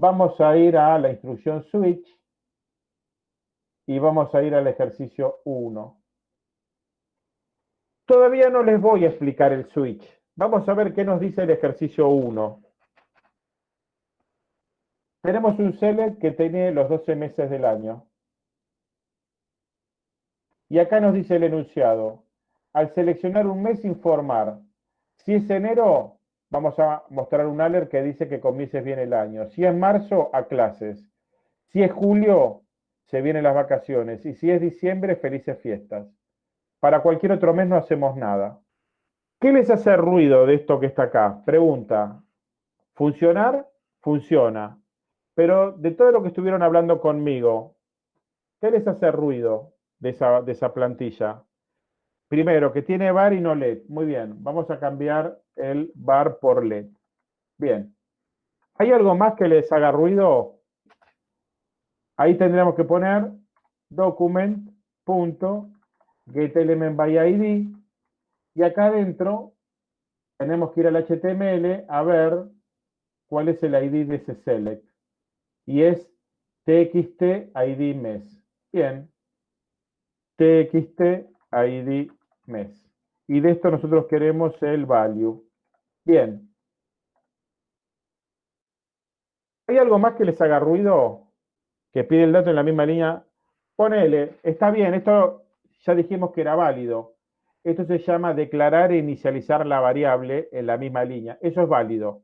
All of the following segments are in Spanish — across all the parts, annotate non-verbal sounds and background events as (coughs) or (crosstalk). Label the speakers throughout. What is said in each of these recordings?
Speaker 1: vamos a ir a la instrucción switch y vamos a ir al ejercicio 1. Todavía no les voy a explicar el switch. Vamos a ver qué nos dice el ejercicio 1. Tenemos un select que tiene los 12 meses del año. Y acá nos dice el enunciado. Al seleccionar un mes, informar. Si es enero, vamos a mostrar un alert que dice que comiences bien el año. Si es marzo, a clases. Si es julio, se vienen las vacaciones. Y si es diciembre, felices fiestas. Para cualquier otro mes no hacemos nada. ¿Qué les hace ruido de esto que está acá? Pregunta. ¿Funcionar? Funciona. Pero de todo lo que estuvieron hablando conmigo, ¿qué les hace ruido de esa, de esa plantilla? Primero, que tiene bar y no LED. Muy bien, vamos a cambiar el bar por LED. Bien. ¿Hay algo más que les haga ruido? Ahí tendríamos que poner document.getElementById y acá adentro tenemos que ir al HTML a ver cuál es el ID de ese select. Y es txt. Bien. txt mes. Y de esto nosotros queremos el value. Bien. ¿Hay algo más que les haga ruido? que pide el dato en la misma línea, ponele, está bien, esto ya dijimos que era válido. Esto se llama declarar e inicializar la variable en la misma línea. Eso es válido.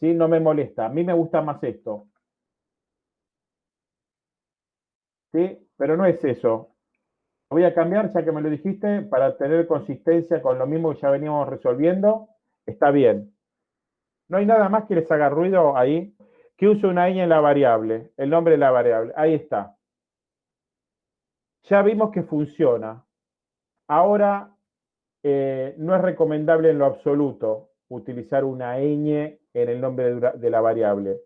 Speaker 1: ¿sí? No me molesta. A mí me gusta más esto. ¿Sí? Pero no es eso. Voy a cambiar, ya que me lo dijiste, para tener consistencia con lo mismo que ya veníamos resolviendo. Está bien. ¿No hay nada más que les haga ruido ahí? que use una ñ en la variable, el nombre de la variable. Ahí está. Ya vimos que funciona. Ahora, eh, no es recomendable en lo absoluto utilizar una ñ en el nombre de la variable.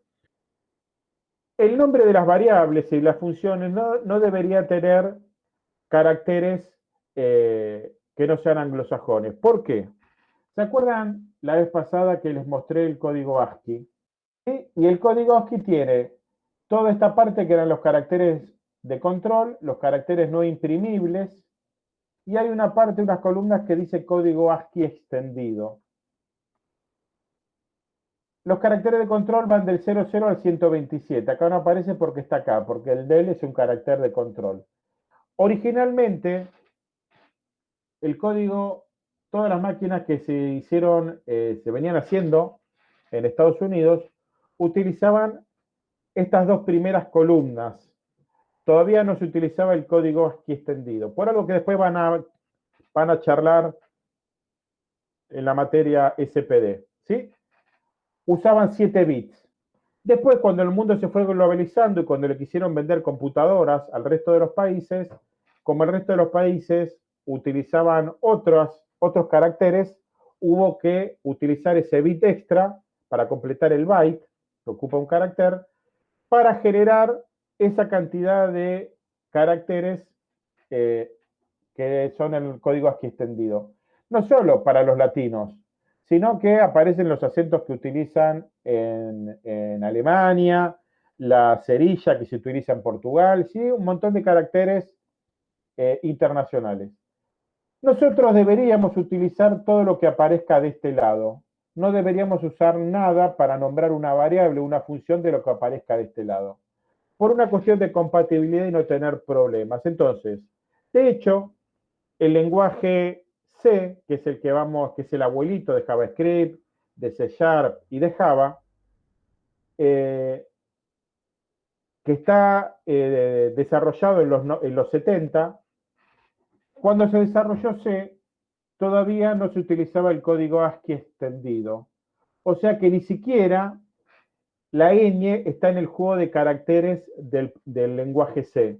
Speaker 1: El nombre de las variables y las funciones no, debería tener caracteres eh, que no sean anglosajones. ¿Por qué? ¿Se acuerdan la vez pasada que les mostré el código ASCII? Y el código ASCII tiene toda esta parte que eran los caracteres de control, los caracteres no imprimibles, y hay una parte, unas columnas que dice código ASCII extendido. Los caracteres de control van del 00 al 127. Acá no aparece porque está acá, porque el del es un carácter de control. Originalmente, el código, todas las máquinas que se hicieron, eh, se venían haciendo en Estados Unidos, utilizaban estas dos primeras columnas. Todavía no se utilizaba el código ASCII extendido, por algo que después van a, van a charlar en la materia SPD. ¿sí? Usaban 7 bits. Después, cuando el mundo se fue globalizando y cuando le quisieron vender computadoras al resto de los países, como el resto de los países utilizaban otros, otros caracteres, hubo que utilizar ese bit extra para completar el byte ocupa un carácter, para generar esa cantidad de caracteres eh, que son el código ASCII extendido. No solo para los latinos, sino que aparecen los acentos que utilizan en, Alemania, la cerilla que se utiliza en Portugal, ¿sí? un montón de caracteres eh, internacionales. Nosotros deberíamos utilizar todo lo que aparezca de este lado, no deberíamos usar nada para nombrar una variable, una función de lo que aparezca de este lado. Por una cuestión de compatibilidad y no tener problemas. Entonces, de hecho, el lenguaje C, que es el que vamos, que es el abuelito de JavaScript, de C Sharp y de Java, eh, que está eh, desarrollado en los, en los 70, cuando se desarrolló C, todavía no se utilizaba el código ASCII extendido. O sea que ni siquiera la ñ está en el juego de caracteres del, lenguaje C.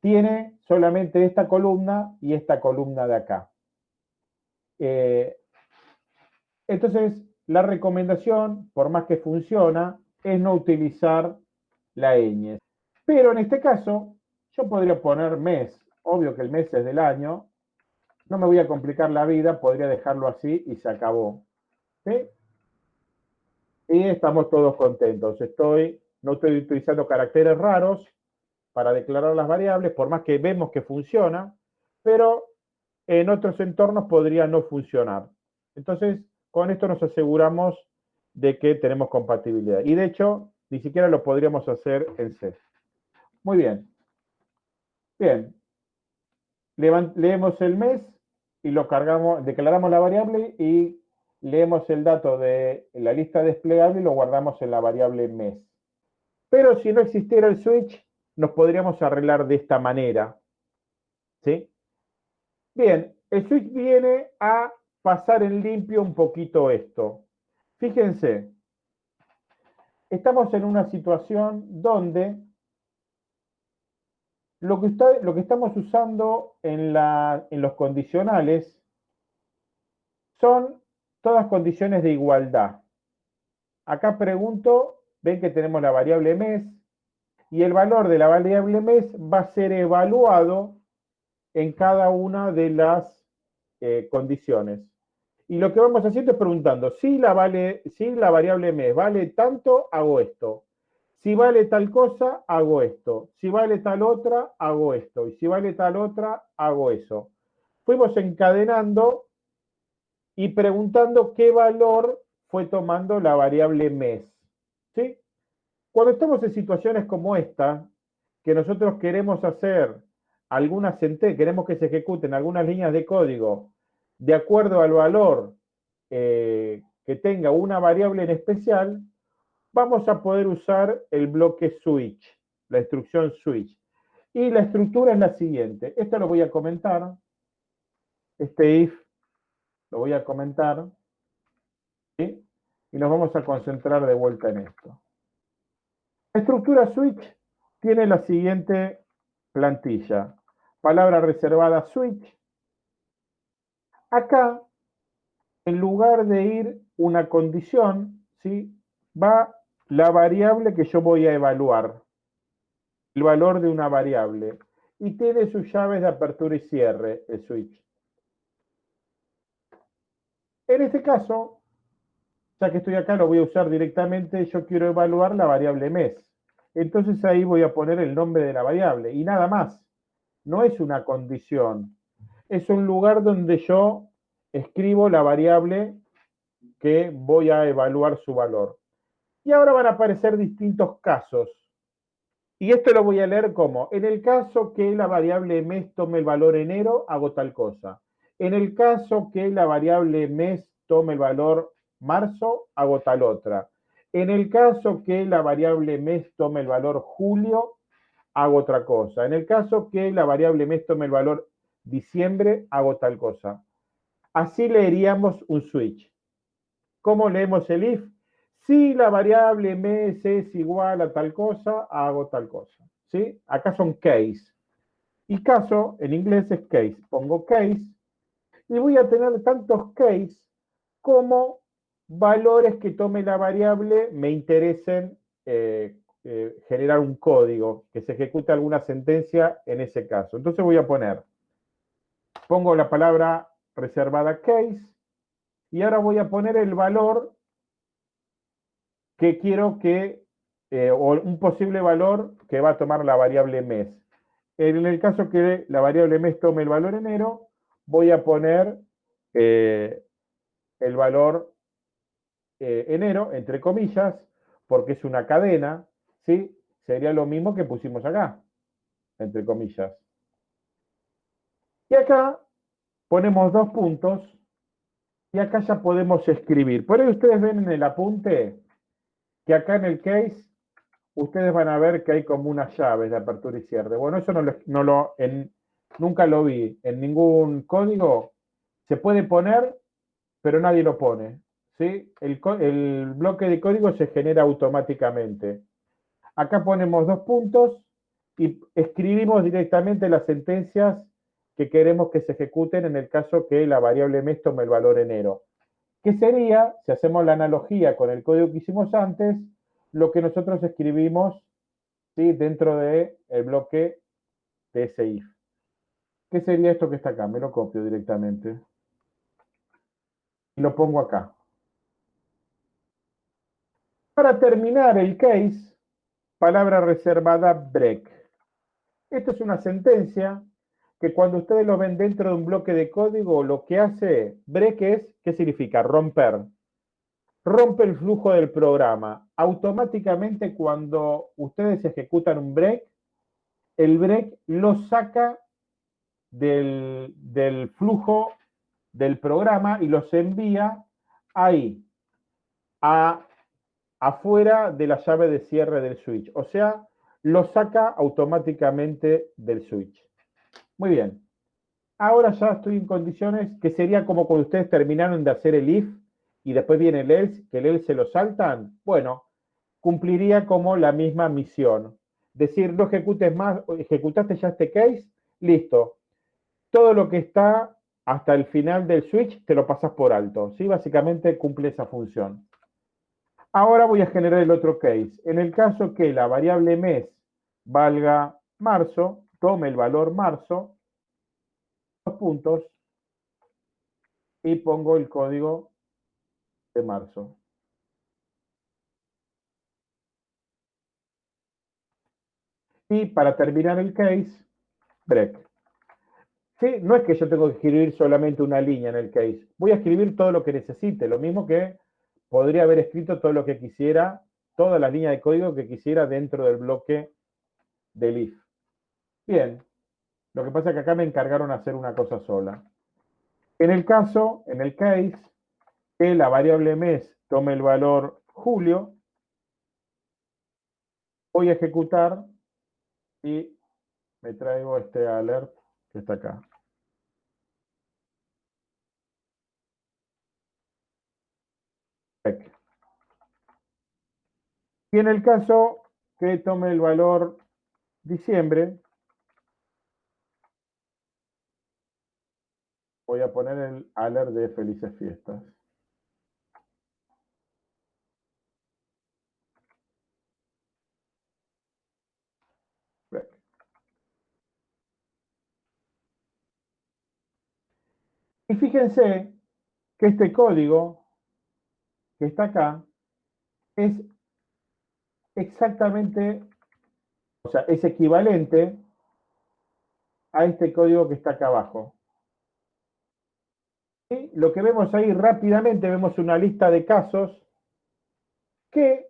Speaker 1: Tiene solamente esta columna y esta columna de acá. Eh, entonces, la recomendación, por más que funciona, es no utilizar la ñ. Pero en este caso, yo podría poner mes. Obvio que el mes es del año, no me voy a complicar la vida, podría dejarlo así y se acabó. Y estamos todos contentos. Estoy no estoy utilizando caracteres raros para declarar las variables, por más que vemos que funciona, pero en otros entornos podría no funcionar. Entonces, con esto nos aseguramos de que tenemos compatibilidad. Y de hecho, ni siquiera lo podríamos hacer en C. Muy bien. Bien. Leemos el mes y lo cargamos, declaramos la variable y leemos el dato de la lista desplegable y lo guardamos en la variable mes. Pero si no existiera el switch, nos podríamos arreglar de esta manera. ¿Sí? Bien, el switch viene a pasar en limpio un poquito esto. Fíjense, estamos en una situación donde lo que, estamos usando en, los condicionales son todas condiciones de igualdad. Acá pregunto, ven que tenemos la variable mes, y el valor de la variable mes va a ser evaluado en cada una de las eh, condiciones. Y lo que vamos haciendo es preguntando, si la, si la variable mes vale tanto, hago esto. Si vale tal cosa, hago esto. Si vale tal otra, hago esto. Y si vale tal otra, hago eso. Fuimos encadenando y preguntando qué valor fue tomando la variable mes. ¿Sí? Cuando estamos en situaciones como esta, que nosotros queremos hacer algunas queremos que se ejecuten algunas líneas de código de acuerdo al valor eh, que tenga una variable en especial, vamos a poder usar el bloque switch, la instrucción switch. Y la estructura es la siguiente. Esto lo voy a comentar. Este if lo voy a comentar. Y nos vamos a concentrar de vuelta en esto. La estructura switch tiene la siguiente plantilla. Palabra reservada switch. Acá, en lugar de ir una condición, ¿sí? va la variable que yo voy a evaluar. El valor de una variable. Y tiene sus llaves de apertura y cierre, el switch. En este caso, ya que estoy acá, lo voy a usar directamente, yo quiero evaluar la variable mes. Entonces ahí voy a poner el nombre de la variable y nada más. No es una condición. Es un lugar donde yo escribo la variable que voy a evaluar su valor. Y ahora van a aparecer distintos casos. Y esto lo voy a leer como, en el caso que la variable mes tome el valor enero, hago tal cosa. En el caso que la variable mes tome el valor marzo, hago tal otra. En el caso que la variable mes tome el valor julio, hago otra cosa. En el caso que la variable mes tome el valor diciembre, hago tal cosa. Así leeríamos un switch. ¿Cómo leemos el if? Si la variable mes es igual a tal cosa, hago tal cosa. ¿Sí? Acá son case. Y caso, en inglés es case. Pongo case y voy a tener tantos case como valores que tome la variable me interesen eh, eh, generar un código, que se ejecute alguna sentencia en ese caso. Entonces voy a poner, pongo la palabra reservada case, y ahora voy a poner el valor que quiero que, eh, o un posible valor que va a tomar la variable mes. En el caso que la variable mes tome el valor enero, voy a poner el valor eh, enero, entre comillas, porque es una cadena, ¿sí? Sería lo mismo que pusimos acá, entre comillas. Y acá ponemos dos puntos y acá ya podemos escribir. Por ahí ustedes ven en el apunte que acá en el case ustedes van a ver que hay como unas llaves de apertura y cierre. Bueno, eso no lo, en, nunca lo vi en ningún código. Se puede poner, pero nadie lo pone. El, bloque de código se genera automáticamente. Acá ponemos dos puntos y escribimos directamente las sentencias que queremos que se ejecuten en el caso que la variable mes tome el valor enero. ¿Qué sería, si hacemos la analogía con el código que hicimos antes, lo que nosotros escribimos ¿sí? dentro del el bloque de ese if? ¿Qué sería esto que está acá? Me lo copio directamente. Y lo pongo acá. Para terminar el case, palabra reservada break. Esto es una sentencia que cuando ustedes lo ven dentro de un bloque de código, lo que hace break es, ¿qué significa? Romper. Rompe el flujo del programa. Automáticamente cuando ustedes ejecutan un break, el break lo saca del, del flujo del programa y los envía ahí, a, afuera de la llave de cierre del switch. O sea, lo saca automáticamente del switch. Muy bien. Ahora ya estoy en condiciones que sería como cuando ustedes terminaron de hacer el if y después viene el else, que el else se lo saltan. Bueno, cumpliría como la misma misión. Decir, no ejecutes más, ejecutaste ya este case, listo. Todo lo que está hasta el final del switch te lo pasas por alto. ¿sí? Básicamente cumple esa función. Ahora voy a generar el otro case. En el caso que la variable mes valga marzo, tome el valor marzo, dos puntos, y pongo el código de marzo. Y para terminar el case, break. ¿Sí? No es que yo tengo que escribir solamente una línea en el case. Voy a escribir todo lo que necesite, lo mismo que podría haber escrito todo lo que quisiera, toda la línea de código que quisiera dentro del bloque del if. Bien, lo que pasa es que acá me encargaron hacer una cosa sola. En el caso, en el case, que la variable mes tome el valor julio, voy a ejecutar y me traigo este alert que está acá. Y en el caso que tome el valor diciembre, voy a poner el alert de felices fiestas. Y fíjense que este código que está acá es exactamente, o sea, es equivalente a este código que está acá abajo. Lo que vemos ahí rápidamente, vemos una lista de casos que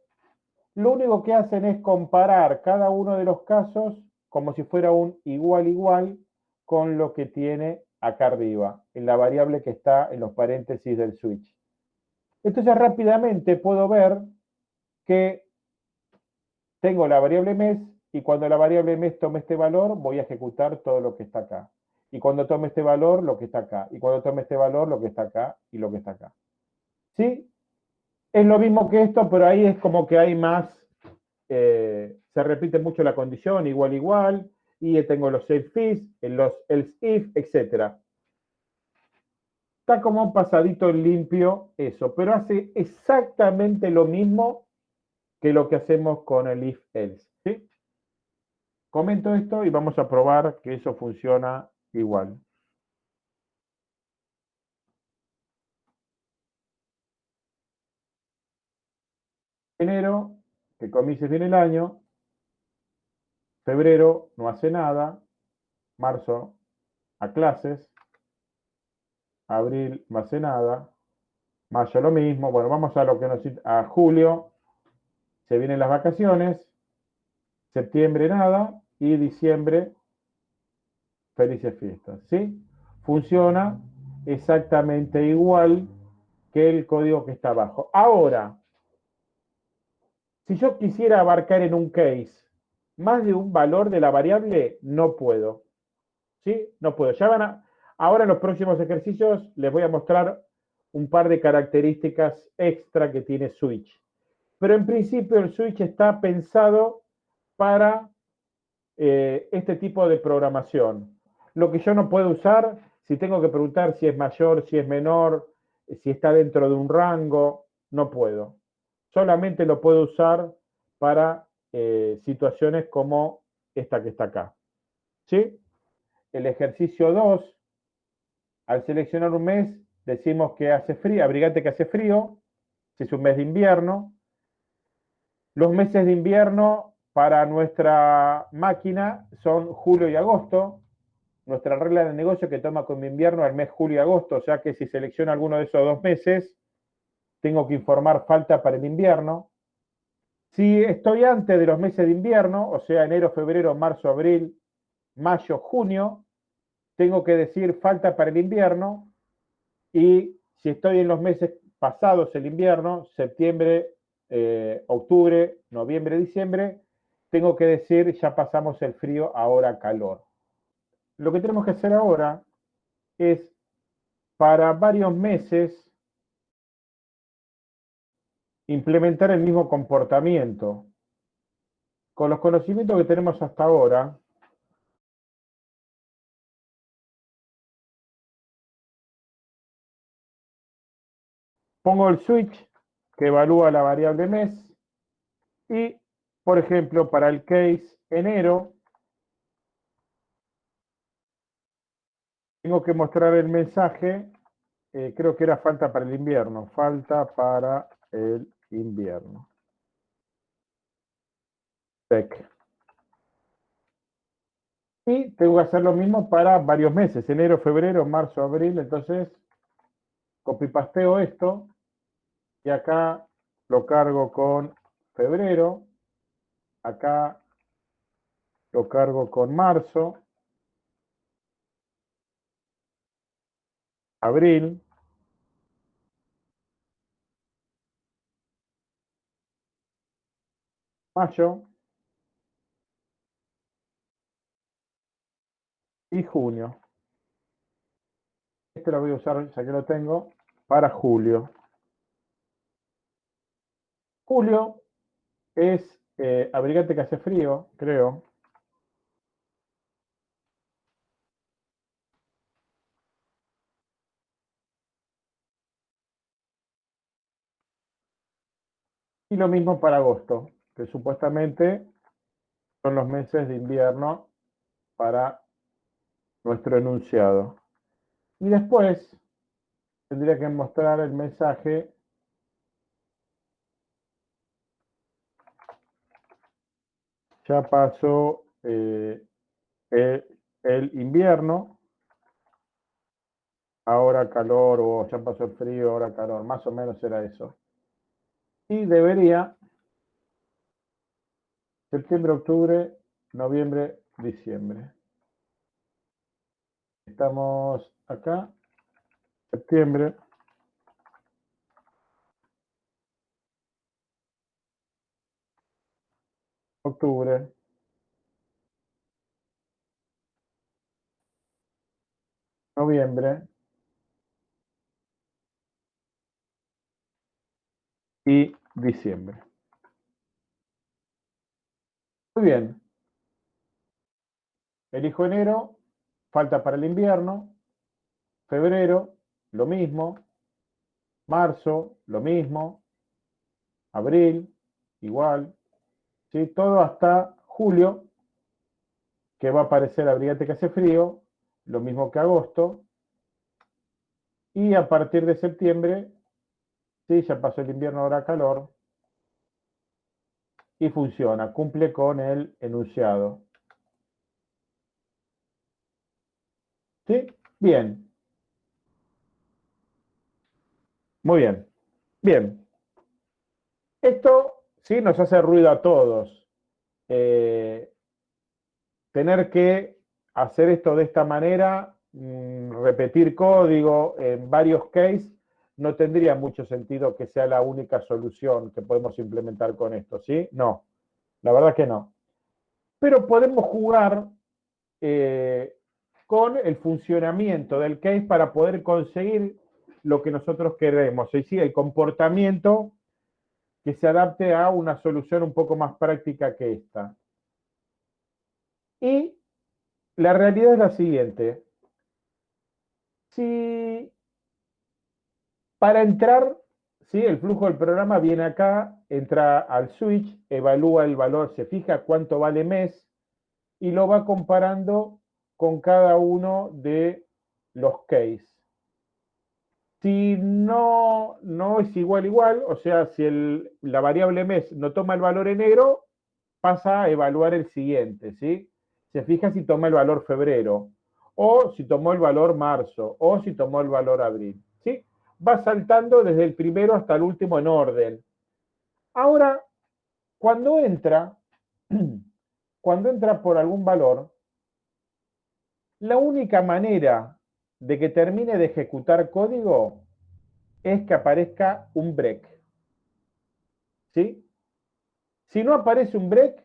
Speaker 1: lo único que hacen es comparar cada uno de los casos como si fuera un igual igual con lo que tiene acá arriba, en la variable que está en los paréntesis del switch. Entonces rápidamente puedo ver que tengo la variable mes y cuando la variable mes tome este valor voy a ejecutar todo lo que está acá. Y cuando tome este valor, lo que está acá. Y cuando tome este valor, lo que está acá y lo que está acá. ¿Sí? Es lo mismo que esto, pero ahí es como que hay más, eh, se repite mucho la condición, igual, igual, y tengo los if fees, los else if, etc. Está como un pasadito limpio eso, pero hace exactamente lo mismo que lo que hacemos con el if else. ¿sí? Comento esto y vamos a probar que eso funciona igual. Enero, que comience bien el año, Febrero no hace nada. Marzo a clases. Abril no hace nada. Mayo lo mismo. Bueno, vamos a lo que nos a julio. Se vienen las vacaciones. Septiembre nada. Y diciembre felices fiestas. ¿Sí? Funciona exactamente igual que el código que está abajo. Ahora, si yo quisiera abarcar en un case más de un valor de la variable, no puedo. ¿Sí? No puedo. Ya van a, ahora en los próximos ejercicios les voy a mostrar un par de características extra que tiene Switch. Pero en principio el Switch está pensado para eh, este tipo de programación. Lo que yo no puedo usar, si tengo que preguntar si es mayor, si es menor, si está dentro de un rango, no puedo. Solamente lo puedo usar para eh, situaciones como esta que está acá. ¿Sí? El ejercicio 2, al seleccionar un mes, decimos que hace frío, abrigate que hace frío, si es un mes de invierno. Los meses de invierno para nuestra máquina son julio y agosto. Nuestra regla de negocio que toma como invierno el mes julio y agosto, o sea que si selecciono alguno de esos dos meses, tengo que informar falta para el invierno. Si estoy antes de los meses de invierno, o sea, enero, febrero, marzo, abril, mayo, junio, tengo que decir falta para el invierno. Y si estoy en los meses pasados el invierno, septiembre, eh, octubre, noviembre, diciembre, tengo que decir ya pasamos el frío, ahora calor. Lo que tenemos que hacer ahora es para varios meses implementar el mismo comportamiento. Con los conocimientos que tenemos hasta ahora, pongo el switch que evalúa la variable mes y, por ejemplo, para el case enero, tengo que mostrar el mensaje, eh, creo que era falta para el invierno, falta para el invierno. Y tengo que hacer lo mismo para varios meses, enero, febrero, marzo, abril, entonces copipasteo esto y acá lo cargo con febrero, acá lo cargo con marzo, abril, mayo y junio. Este lo voy a usar, ya que lo tengo, para julio. Julio es eh, abrigate que hace frío, creo. Y lo mismo para agosto que supuestamente son los meses de invierno para nuestro enunciado. Y después tendría que mostrar el mensaje ya pasó eh, el, invierno, ahora calor, o ya pasó el frío, ahora calor, más o menos era eso. Y debería septiembre, octubre, noviembre, diciembre. Estamos acá, septiembre. Octubre. Noviembre. Y diciembre. Muy bien. Elijo enero, falta para el invierno. Febrero, lo mismo. Marzo, lo mismo. Abril, igual. ¿Sí? Todo hasta julio, que va a aparecer abrigate que hace frío, lo mismo que agosto. Y a partir de septiembre, sí, ya pasó el invierno, ahora calor, y funciona, cumple con el enunciado. ¿Sí? Bien. Muy bien. Bien. Esto sí nos hace ruido a todos. Eh, tener que hacer esto de esta manera, mm, repetir código en varios cases, no tendría mucho sentido que sea la única solución que podemos implementar con esto, ¿sí? No, la verdad que no. Pero podemos jugar eh, con el funcionamiento del case para poder conseguir lo que nosotros queremos, decir, el comportamiento que se adapte a una solución un poco más práctica que esta. Y la realidad es la siguiente. Si para entrar, ¿sí? el flujo del programa viene acá, entra al switch, evalúa el valor, se fija cuánto vale mes y lo va comparando con cada uno de los case. Si no, no es igual igual, o sea, si la variable mes no toma el valor enero, pasa a evaluar el siguiente, ¿sí? Se fija si toma el valor febrero, o si tomó el valor marzo, o si tomó el valor abril. Va saltando desde el primero hasta el último en orden. Ahora, cuando entra, (clears throat) cuando entra por algún valor, la única manera de que termine de ejecutar código es que aparezca un break. ¿Sí? Si no aparece un break,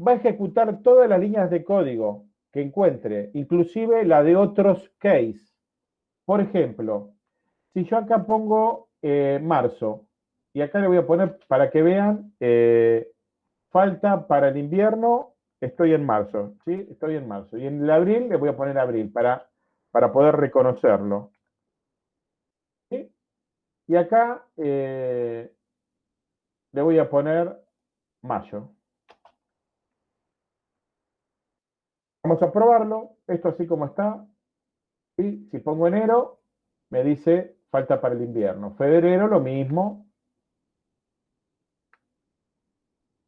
Speaker 1: va a ejecutar todas las líneas de código que encuentre, inclusive la de otros case. Por ejemplo, si yo acá pongo eh, marzo, y acá le voy a poner para que vean, eh, falta para el invierno, estoy en marzo, ¿sí? Estoy en marzo. Y en el abril le voy a poner abril para, para poder reconocerlo. Y acá eh, le voy a poner mayo. Vamos a probarlo. Esto así como está. Y si pongo enero, me dice falta para el invierno. Febrero, lo mismo.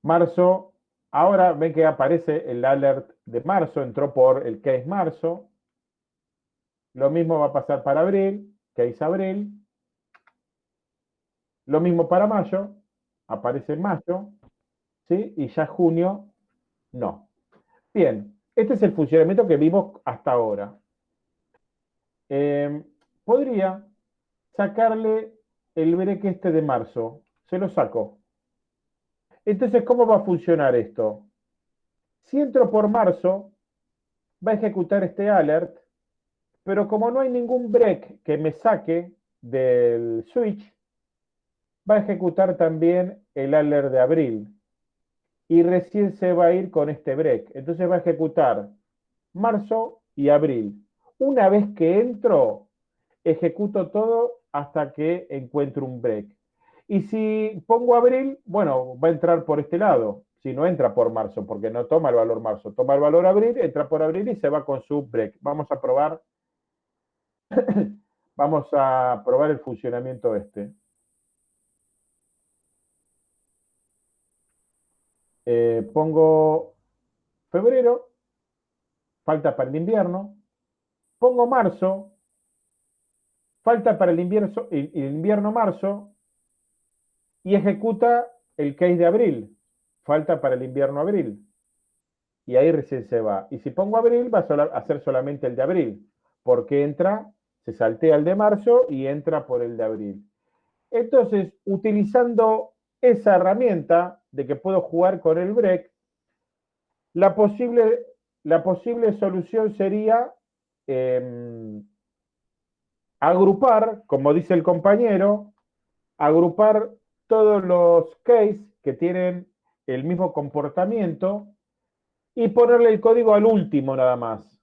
Speaker 1: Marzo, ahora ven que aparece el alert de marzo, entró por el que es marzo. Lo mismo va a pasar para abril, es abril. Lo mismo para mayo, aparece mayo, ¿sí? Y ya junio, no. Bien, este es el funcionamiento que vimos hasta ahora. Em, podría sacarle el break este de marzo. Se lo saco. Entonces, ¿cómo va a funcionar esto? Si entro por marzo, va a ejecutar este alert, pero como no hay ningún break que me saque del switch, va a ejecutar también el alert de abril. Y recién se va a ir con este break. Entonces va a ejecutar marzo y abril. Una vez que entro, ejecuto todo hasta que encuentro un break. Y si pongo abril, bueno, va a entrar por este lado. Si no entra por marzo, porque no toma el valor marzo, toma el valor abril, entra por abril y se va con su break. Vamos a probar, (coughs) vamos a probar el funcionamiento este. Eh, pongo febrero, falta para el invierno. Pongo marzo, falta para el invierno, el invierno marzo. Y ejecuta el case de abril, falta para el invierno abril. Y ahí recién se va. Y si pongo abril, va a hacer solamente el de abril, porque entra, se saltea el de marzo y entra por el de abril. Entonces, utilizando esa herramienta de que puedo jugar con el break, la posible, la posible solución sería em, agrupar, como dice el compañero, agrupar todos los cases que tienen el mismo comportamiento y ponerle el código al último nada más.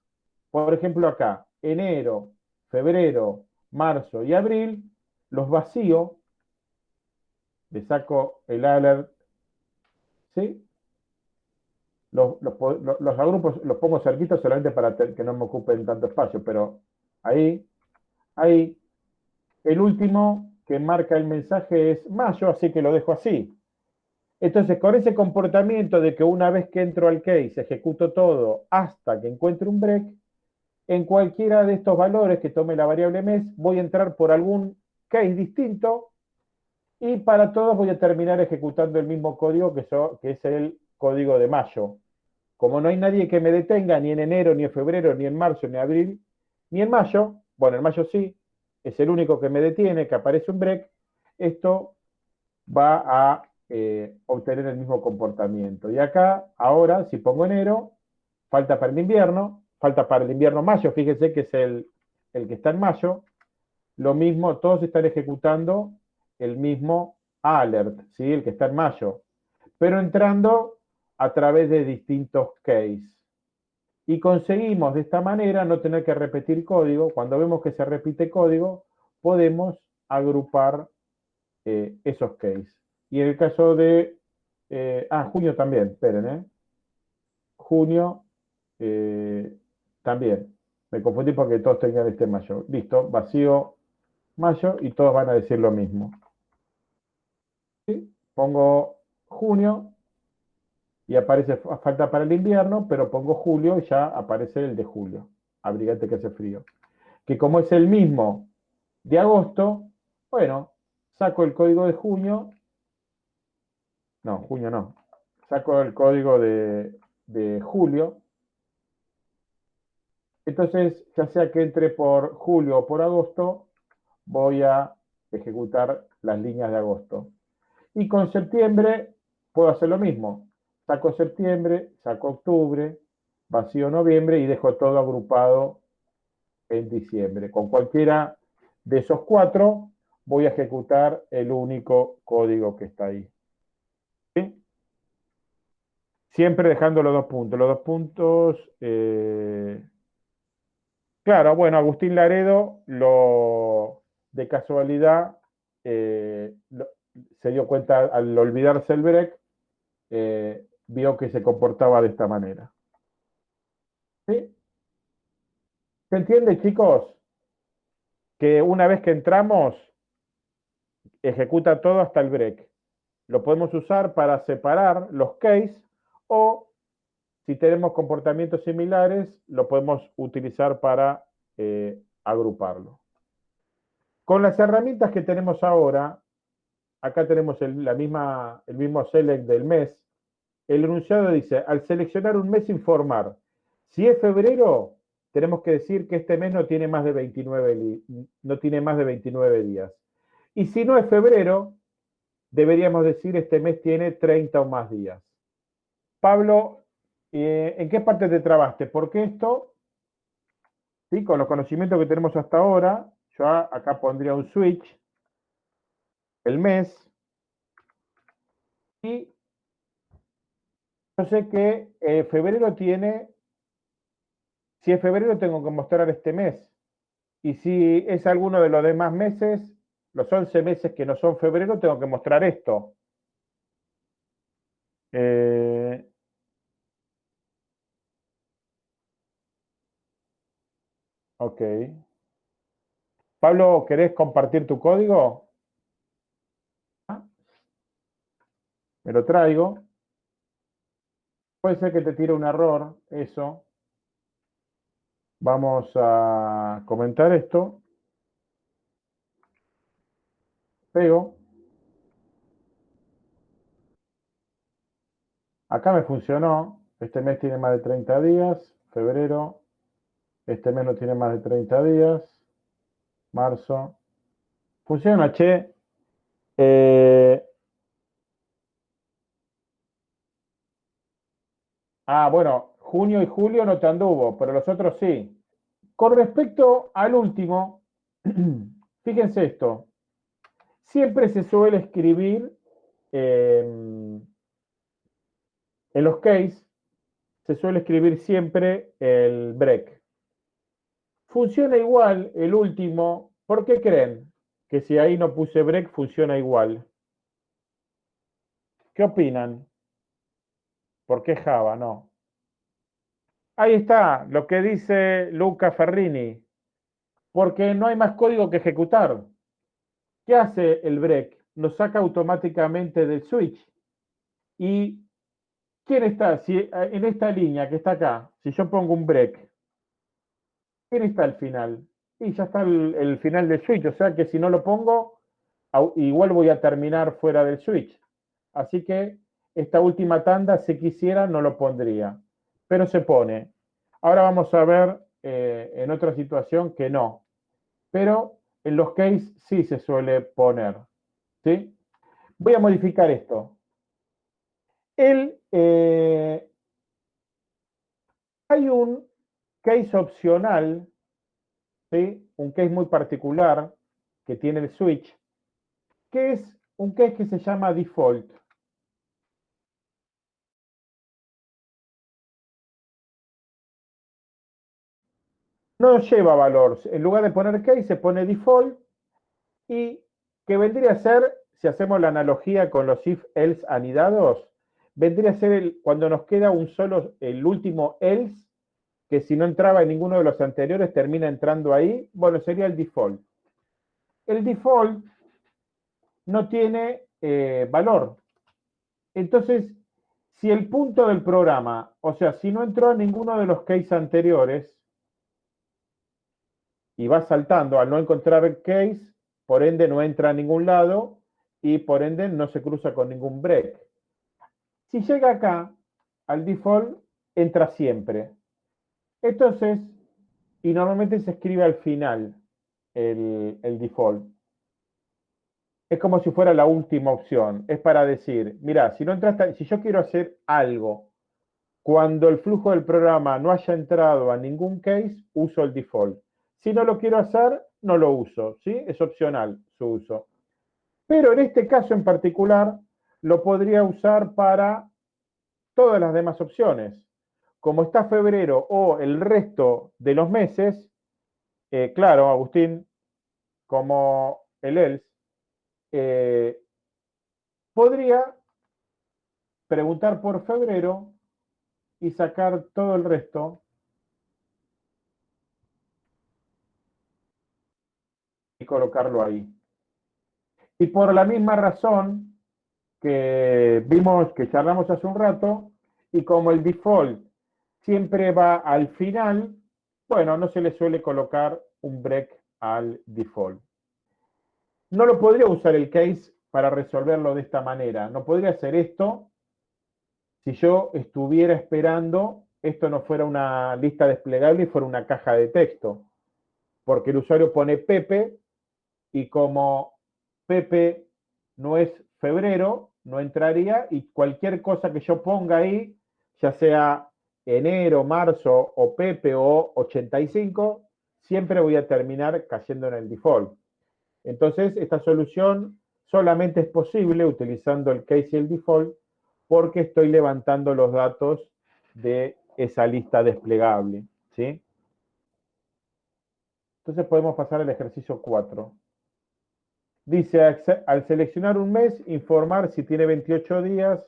Speaker 1: Por ejemplo acá, enero, febrero, marzo y abril, los vacío le saco el alert, ¿sí? Los, los, los, agrupos los pongo cerquitos solamente para que no me ocupen tanto espacio, pero ahí, ahí, el último que marca el mensaje es mayo, así que lo dejo así. Entonces, con ese comportamiento de que una vez que entro al case, ejecuto todo hasta que encuentre un break, en cualquiera de estos valores que tome la variable mes, voy a entrar por algún case distinto y para todos voy a terminar ejecutando el mismo código que, que es el código de mayo. Como no hay nadie que me detenga ni en enero, ni en febrero, ni en marzo, ni en abril, ni en mayo, bueno, en mayo sí, es el único que me detiene, que aparece un break, esto va a eh, obtener el mismo comportamiento. Y acá, ahora, si pongo enero, falta para el invierno, falta para el invierno mayo, fíjense que es el, el que está en mayo, lo mismo, todos están ejecutando el mismo alert, ¿sí? el que está en mayo, pero entrando a través de distintos case. Y conseguimos de esta manera no tener que repetir código. Cuando vemos que se repite código, podemos agrupar eh, esos case. Y en el caso de... Eh, ah, junio también, esperen, ¿eh? Junio eh, también. Me confundí porque todos tenían este mayo. Listo, vacío mayo y todos van a decir lo mismo. Pongo junio y aparece falta para el invierno, pero pongo julio y ya aparece el de julio. Abrigate que hace frío. Que como es el mismo de agosto, bueno, saco el código de junio. No, junio no. Saco el código de, de julio. Entonces, ya sea que entre por julio o por agosto, voy a ejecutar las líneas de agosto. Y con septiembre puedo hacer lo mismo. Saco septiembre, saco octubre, vacío noviembre y dejo todo agrupado en diciembre. Con cualquiera de esos cuatro voy a ejecutar el único código que está ahí. Siempre dejando los dos puntos. Los dos puntos... Eh, claro, bueno, Agustín Laredo lo de casualidad eh, se dio cuenta al olvidarse el break, eh, vio que se comportaba de esta manera. ¿Sí? ¿Se entiende, chicos? Que una vez que entramos, ejecuta todo hasta el break. Lo podemos usar para separar los case o si tenemos comportamientos similares, lo podemos utilizar para eh, agruparlo. Con las herramientas que tenemos ahora, acá tenemos la misma, el mismo select del mes, el enunciado dice, al seleccionar un mes informar, si es febrero, tenemos que decir que este mes no tiene más de 29, no tiene más de 29 días. Y si no es febrero, deberíamos decir este mes tiene 30 o más días. Pablo, eh, ¿en qué parte te trabaste? Porque esto, ¿sí? con los conocimientos que tenemos hasta ahora, yo acá pondría un switch, el mes, y yo sé que eh, febrero tiene, si es febrero tengo que mostrar este mes, y si es alguno de los demás meses, los 11 meses que no son febrero, tengo que mostrar esto. Eh, ok. Pablo, ¿querés compartir tu código? Me lo traigo. Puede ser que te tire un error, eso. Vamos a comentar esto. Pego. Acá me funcionó. Este mes tiene más de 30 días. Febrero. Este mes no tiene más de 30 días marzo. Funciona, che. Eh, ah, bueno, junio y julio no te anduvo, pero los otros sí. Con respecto al último, (clears throat) fíjense esto. Siempre se suele escribir em, en los case, se suele escribir siempre el break. Funciona igual el último. ¿Por qué creen que si ahí no puse break funciona igual? ¿Qué opinan? ¿Por qué Java no? Ahí está lo que dice Luca Ferrini. Porque no hay más código que ejecutar. ¿Qué hace el break? Nos saca automáticamente del switch. ¿Y quién está? Si, en esta línea que está acá, si yo pongo un break, ¿Quién está al final? Y ya está el, final del switch, o sea que si no lo pongo, igual voy a terminar fuera del switch. Así que esta última tanda, si quisiera, no lo pondría, pero se pone. Ahora vamos a ver eh, en otra situación que no, pero en los case sí se suele poner. ¿sí? Voy a modificar esto. El, eh, hay un case opcional, ¿sí? un case muy particular que tiene el switch, que es un case que se llama default. No lleva valor. En lugar de poner case, se pone default y que vendría a ser, si hacemos la analogía con los if-else anidados, vendría a ser el, cuando nos queda un solo, el último else, que si no entraba en ninguno de los anteriores termina entrando ahí, bueno, sería el default. El default no tiene eh, valor. Entonces, Si el punto del programa, o sea, si no entró a ninguno de los case anteriores, y va saltando al no encontrar case, por ende no entra a ningún lado y por ende no se cruza con ningún break. Si llega acá, al default, entra siempre. Entonces, y normalmente se escribe al final el, el default es como si fuera la última opción. Es para decir, mira, si no entraste, si yo quiero hacer algo cuando el flujo del programa no haya entrado a ningún case, uso el default. Si no lo quiero hacer, no lo uso, ¿sí? Es opcional su uso. Pero en este caso en particular, lo podría usar para todas las demás opciones. Como está febrero o el resto de los meses, eh, claro, Agustín, como el else, eh, podría preguntar por febrero y sacar todo el resto colocarlo ahí. Y por la misma razón que vimos, que charlamos hace un rato, y como el default siempre va al final, bueno, no se le suele colocar un break al default no lo podría usar el case para resolverlo de esta manera. No podría hacer esto si yo estuviera esperando, esto no fuera una lista desplegable y fuera una caja de texto. Porque el usuario pone Pepe y como Pepe no es febrero, no entraría y cualquier cosa que yo ponga ahí, ya sea enero, marzo o Pepe o 85, siempre voy a terminar cayendo en el default. Entonces, esta solución solamente es posible utilizando el case y el default porque estoy levantando los datos de esa lista desplegable. ¿sí? Entonces podemos pasar al ejercicio 4. Dice, al seleccionar un mes, informar si tiene 28 días,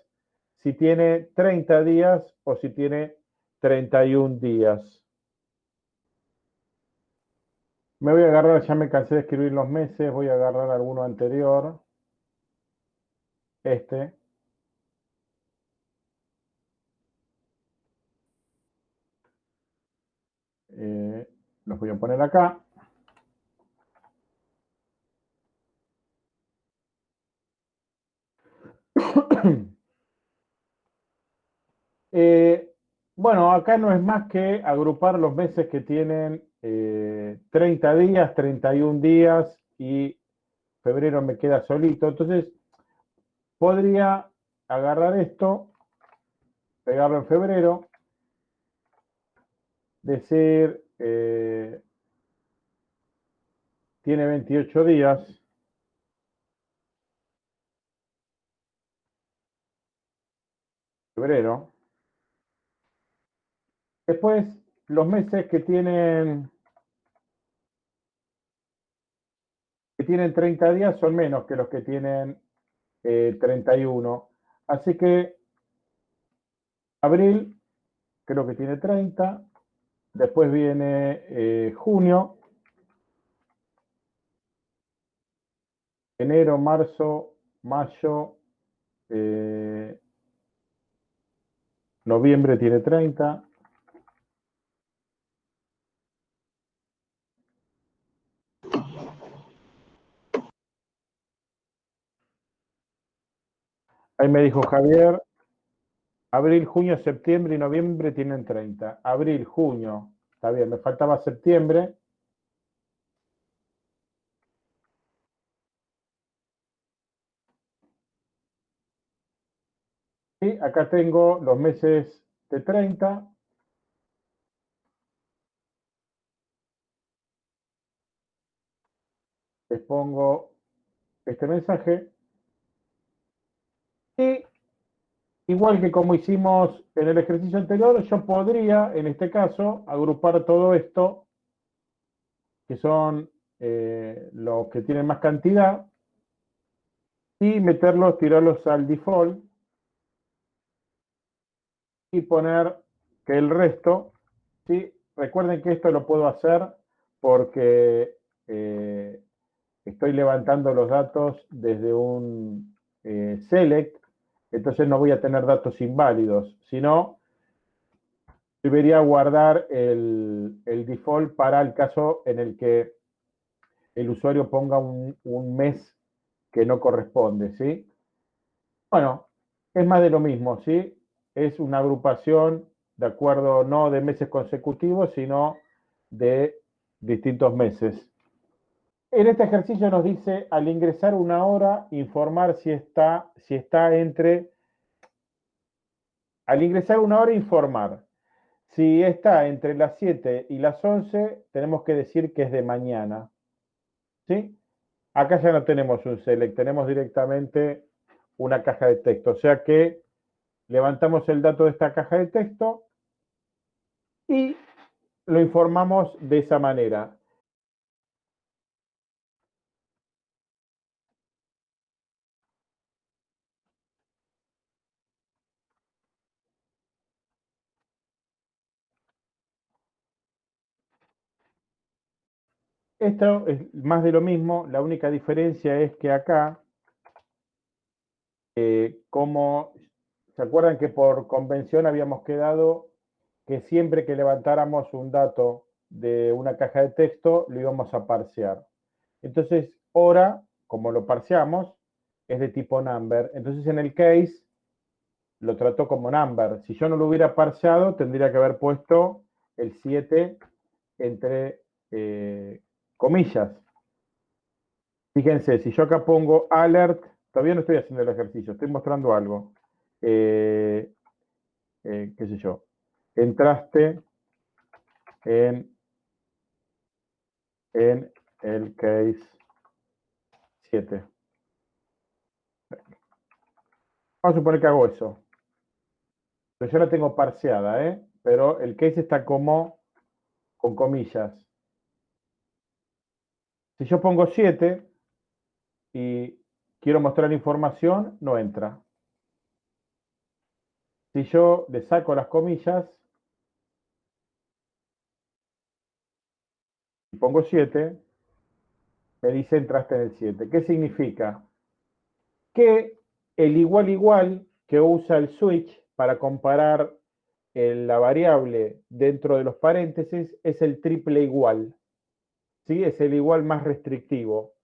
Speaker 1: si tiene 30 días o si tiene 31 días. Me voy a agarrar, ya me cansé de escribir los meses, voy a agarrar alguno anterior. Este. Eh, los voy a poner acá. (coughs) Eh, bueno, acá no es más que agrupar los meses que tienen 30 eh, días, 31 días y febrero me queda solito. Entonces, podría agarrar esto, pegarlo en febrero, decir, eh, tiene 28 días, febrero. Después, los meses que tienen que tienen 30 días son menos que los que tienen 31. Eh, Así que abril creo que tiene 30. Después viene eh, junio. Enero, marzo, mayo. Eh, noviembre tiene 30. Ahí me dijo Javier, abril, junio, septiembre y noviembre tienen 30. Abril, junio, está bien, me faltaba septiembre. Y acá tengo los meses de 30. Les pongo este mensaje. Y igual que como hicimos en el ejercicio anterior, yo podría, en este caso, agrupar todo esto, que son eh, los que tienen más cantidad, y meterlos, tirarlos al default, y poner que el resto, ¿sí? recuerden que esto lo puedo hacer porque eh, estoy levantando los datos desde un eh, select entonces no voy a tener datos inválidos, sino debería guardar el, default para el caso en el que el usuario ponga un, un mes que no corresponde, ¿sí? Bueno, es más de lo mismo, ¿sí? Es una agrupación de acuerdo no de meses consecutivos, sino de distintos meses. En este ejercicio nos dice, al ingresar una hora, informar si está, si está entre... Al ingresar una hora, informar. Si está entre las 7 y las 11, tenemos que decir que es de mañana. ¿Sí? Acá ya no tenemos un select, tenemos directamente una caja de texto. O sea que levantamos el dato de esta caja de texto y lo informamos de esa manera. Esto es más de lo mismo, la única diferencia es que acá, eh, como, ¿se acuerdan que por convención habíamos quedado que siempre que levantáramos un dato de una caja de texto, lo íbamos a parsear. Entonces, hora, como lo parseamos, es de tipo number. Entonces, en el case, lo trato como number. Si yo no lo hubiera parseado, tendría que haber puesto el 7 entre eh, comillas. Fíjense, si yo acá pongo alert, todavía no estoy haciendo el ejercicio, estoy mostrando algo. Eh, eh, qué sé yo, entraste en, el case 7. Vamos a suponer que hago eso. Pero yo la tengo parseada, ¿eh? pero el case está como con comillas. Si yo pongo 7 y quiero mostrar información, no entra. Si yo le saco las comillas, y pongo 7, me dice entraste en el 7. ¿Qué significa? Que el igual igual que usa el switch para comparar la variable dentro de los paréntesis es el triple igual. ¿Sí? Es el igual más restrictivo.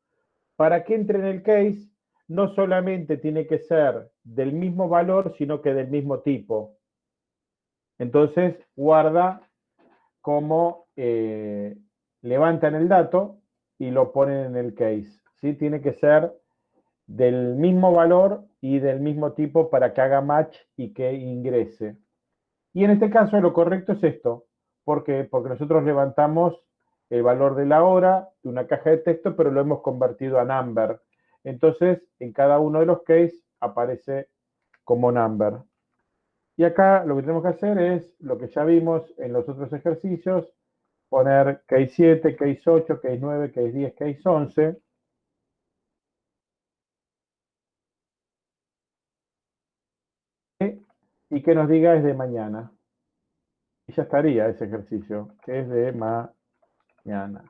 Speaker 1: Para que entre en el case, no solamente tiene que ser del mismo valor, sino que del mismo tipo. Entonces, guarda como eh, levantan el dato y lo ponen en el case. ¿sí? Tiene que ser del mismo valor y del mismo tipo para que haga match y que ingrese. Y en este caso lo correcto es esto. ¿Por qué? Porque nosotros levantamos el valor de la hora de una caja de texto, pero lo hemos convertido a number. Entonces, en cada uno de los cases aparece como number. Y acá lo que tenemos que hacer es lo que ya vimos en los otros ejercicios, poner case 7, case 8, case 9, case 10, case 11. Y que nos diga es de mañana. Y ya estaría ese ejercicio, que es de mañana.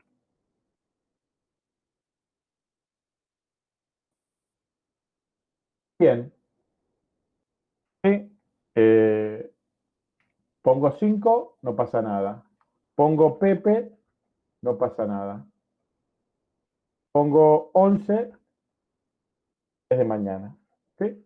Speaker 1: Bien. Eh, pongo 5, no pasa nada. Pongo Pepe, no pasa nada. Pongo 11, es de mañana. ¿sí?